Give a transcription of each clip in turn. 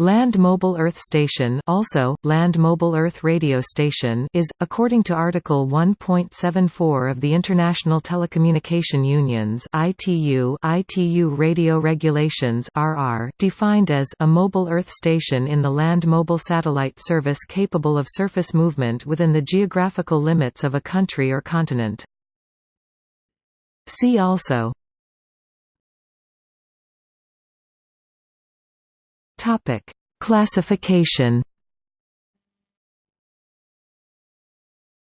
Land Mobile Earth Station also, Land Mobile Earth Radio Station is, according to Article 1.74 of the International Telecommunication Union's ITU, ITU Radio Regulations RR, defined as a mobile Earth station in the land mobile satellite service capable of surface movement within the geographical limits of a country or continent. See also Topic: Classification.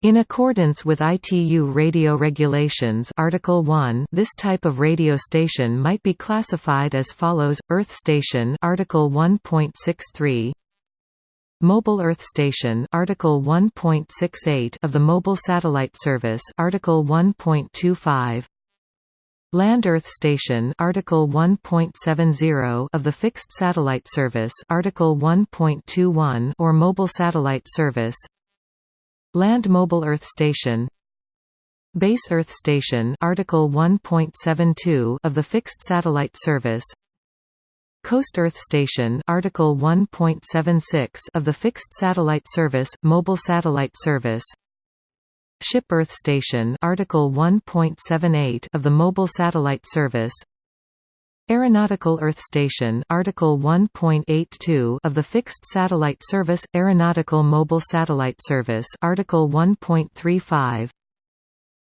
In accordance with ITU radio regulations Article 1, this type of radio station might be classified as follows: Earth station Article 1.63 Mobile Earth Station Article 1.68 of the Mobile Satellite Service Article 1.25 Land Earth Station Article 1.70 of the Fixed Satellite Service Article 1.21 or Mobile Satellite Service. Land Mobile Earth Station. Base Earth Station Article 1.72 of the Fixed Satellite Service. Coast Earth Station Article 1.76 of the Fixed Satellite Service Mobile Satellite Service Ship Earth Station Article 1.78 of the Mobile Satellite Service. Aeronautical Earth Station Article 1.82 of the Fixed Satellite Service Aeronautical Mobile Satellite Service Article 1.35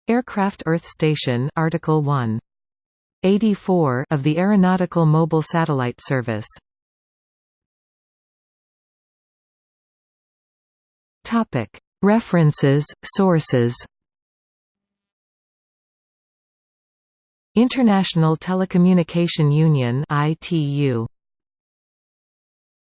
Aircraft Earth Station Article 1 84 of the Aeronautical Mobile Satellite Service. Topic References, sources. International Telecommunication Union ITU